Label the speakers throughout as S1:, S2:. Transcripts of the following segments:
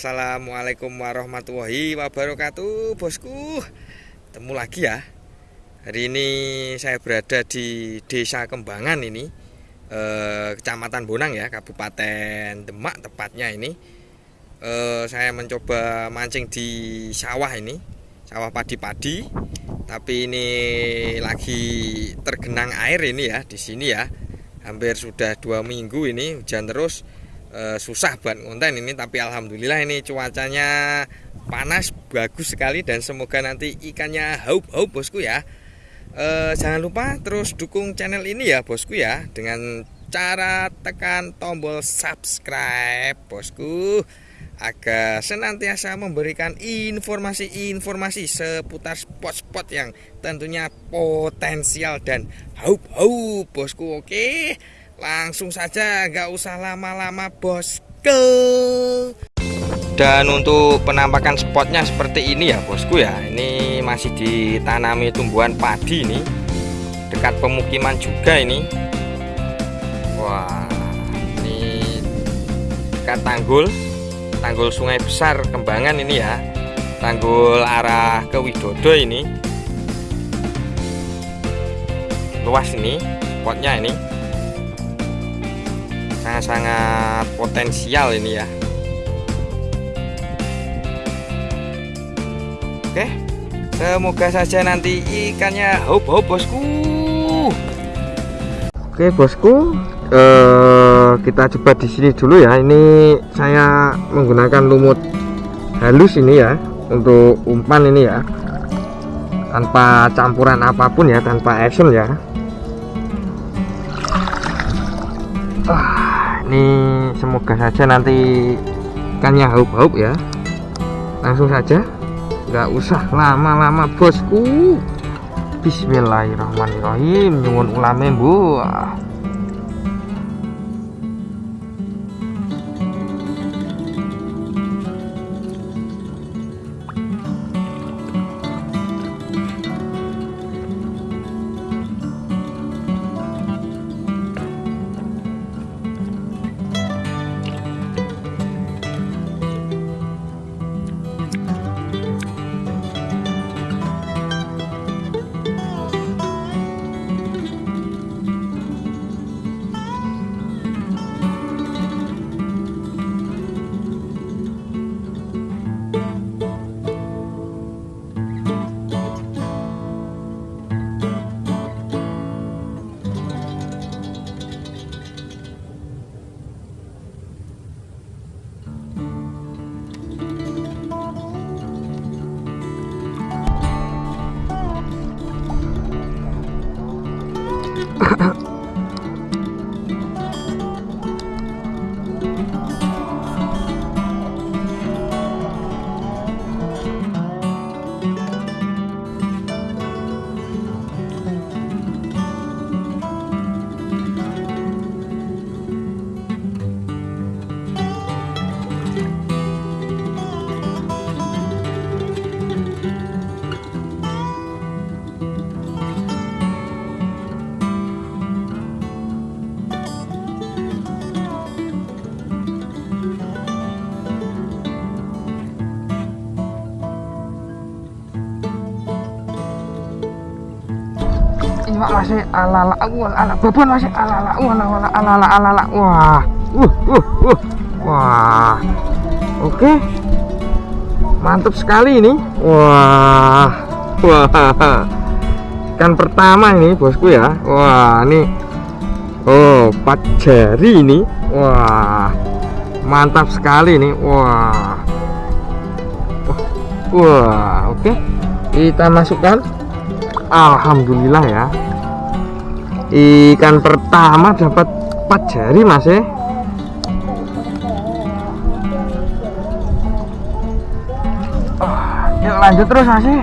S1: Assalamualaikum warahmatullahi wabarakatuh Bosku. Temu lagi ya. Hari ini saya berada di Desa Kembangan ini eh, Kecamatan Bonang ya Kabupaten Demak tepatnya ini. Eh, Saya mencoba mancing di sawah ini Sawah padi-padi. Tapi ini lagi tergenang air ini ya di sini ya. Hampir sudah dua minggu ini hujan terus e, susah buat konten ini tapi alhamdulillah ini cuacanya panas bagus sekali dan semoga nanti ikannya haup-haup bosku ya. E, jangan lupa terus dukung channel ini ya bosku ya dengan cara tekan tombol subscribe bosku agar senantiasa memberikan informasi-informasi seputar spot-spot yang tentunya potensial dan haup-haup bosku oke Langsung saja, nggak usah lama-lama bosku. Dan untuk penampakan spotnya seperti ini ya bosku ya. Ini masih ditanami tumbuhan padi ini, dekat pemukiman juga ini. Wah, ini dekat tanggul, tanggul sungai besar Kembangan ini ya. Tanggul arah ke Widodo ini. Luas ini spotnya ini sangat-sangat potensial ini ya. Oke semoga saja nanti ikannya. Hop hop bosku. Oke bosku eh, kita coba di sini dulu ya. Ini saya menggunakan lumut halus ini ya untuk umpan ini ya. Tanpa campuran apa pun ya tanpa action ya ini semoga saja nanti ikannya haup-haup ya. Langsung saja. Nggak usah lama-lama bosku. Bismillahirrahmanirrahim. Nyungun ulame bu masih alala wala ala beban masih alala wala wala alala alala wah. Uh uh uh. Wah. Oke. Mantap sekali ini. Wah. Wah. Ikan pertama ini bosku ya. Wah ini. Oh empat jari ini. Wah. Mantap sekali ini. Wah. Wah oke. Kita masukkan. Alhamdulillah ya. Ikan pertama dapat 4 jari mas ya oh, yuk lanjut terus mas ya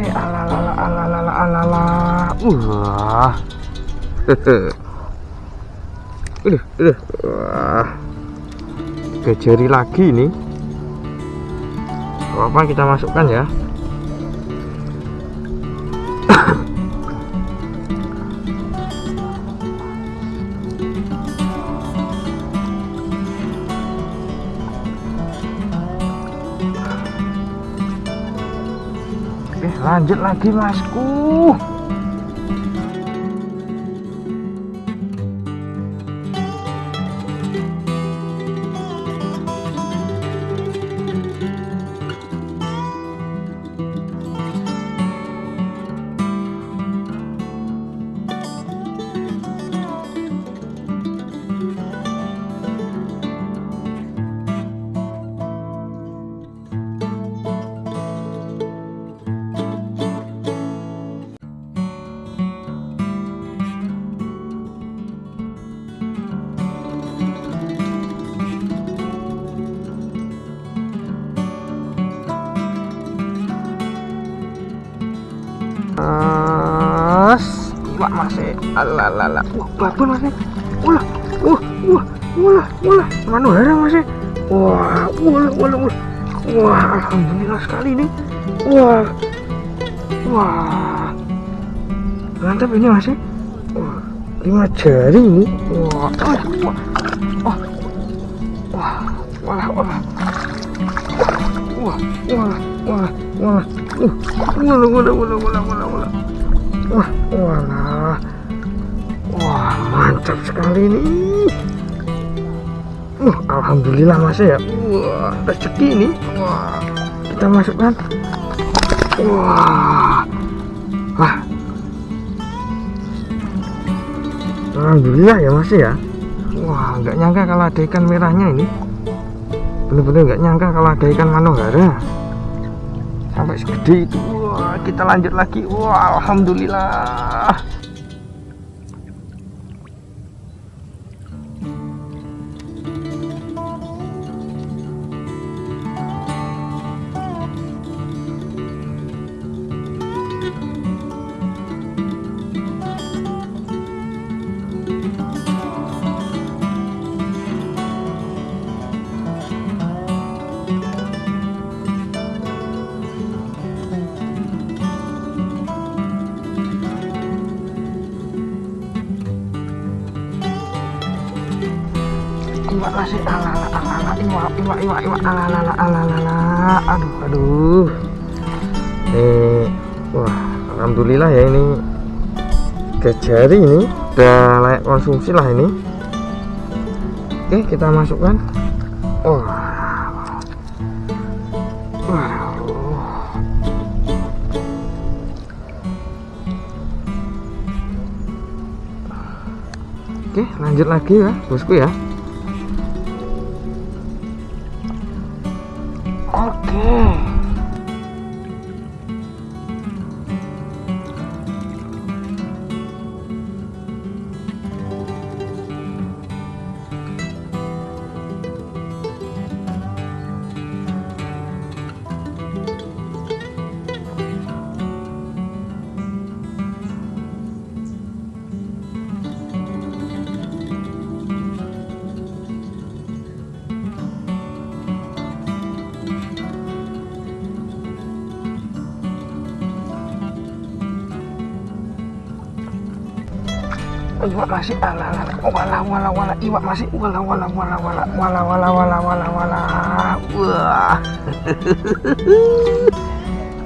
S1: masih alalala alalala alala wah. Udah udah wah. Kejari lagi nih apa kita masukkan ya lanjut lagi masku Wah masih alalala. Wah babon masih. Wah, wah, wah, wah, wah, mana herang masih. Wah, wah, wah, wah. Wah, alhamdulillah sekali nih. Wah, wah, mantap ini masih. Wah, lima jari ini. Wah, wah, wah, wah, wah, wah, wah, wah, wah, wah, wah, wah, wah, wah, wah, wah, wah, wah wah wah mantap sekali nih. Uh, alhamdulillah masih ya. Wah rezeki ini wah kita masukkan wah. Wah. Alhamdulillah ya masih ya. Wah nggak nyangka kalau ada ikan merahnya ini. Bener-bener nggak nyangka kalau ada ikan manohara sampai segede itu kita lanjut lagi. Wah alhamdulillah iwak iwak iwak aduh aduh. Nih wah alhamdulillah ya ini. Kejari ini udah layak konsumsi lah ini. Oke kita masukkan. Wah. Oke lanjut lagi ya bosku ya iwak masih ala ala wala wala wala. Iwak masih wala wala wala wala. Wala wala wala wala wala. Wah.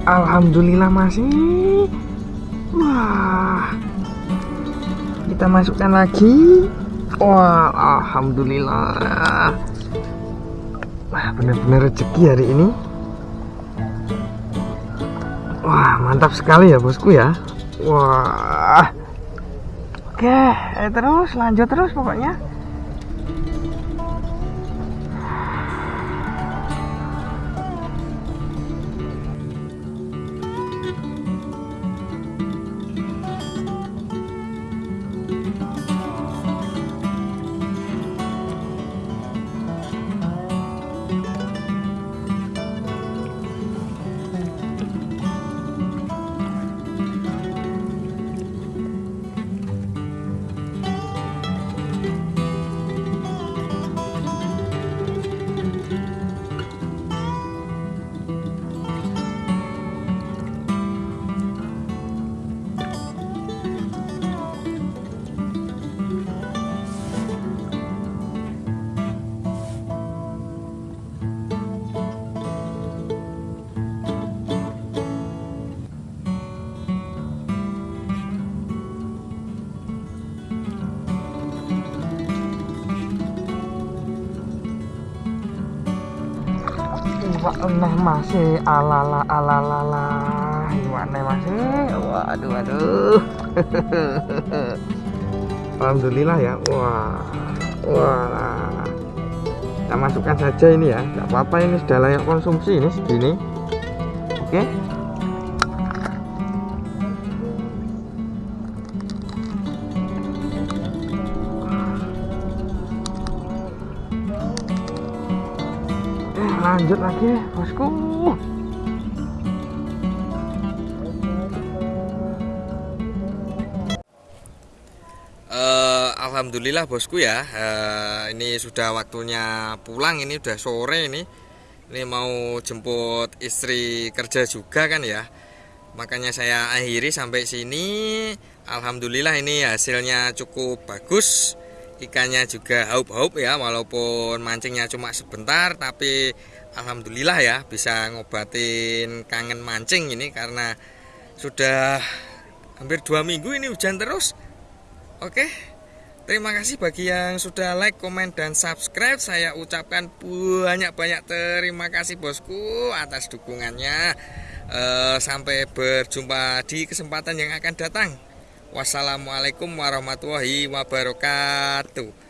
S1: Alhamdulillah masih. Wah. Kita masukkan lagi. Wah alhamdulillah. Wah benar-benar rezeki hari ini. Wah mantap sekali ya bosku ya. Wah Oke, eh, terus lanjut terus pokoknya. Eneh masih alala alala iwane masih? Waduh waduh. Alhamdulillah ya. Wah wah. Kita masukkan saja ini ya. Nggak apa-apa ini sudah layak konsumsi ini segini. Oke lanjut lagi bosku. Uh, Alhamdulillah bosku ya. Uh, ini sudah waktunya pulang ini udah sore ini. Ini mau jemput istri kerja juga kan ya. Makanya saya akhiri sampai sini. Alhamdulillah ini hasilnya cukup bagus. Ikannya juga haup-haup ya walaupun mancingnya cuma sebentar tapi Alhamdulillah ya bisa ngobatin kangen mancing ini karena sudah hampir dua minggu ini hujan terus. Oke terima kasih bagi yang sudah like komen dan subscribe. Saya ucapkan banyak-banyak terima kasih bosku atas dukungannya. Uh, sampai berjumpa di kesempatan yang akan datang. Wassalamualaikum warahmatullahi wabarakatuh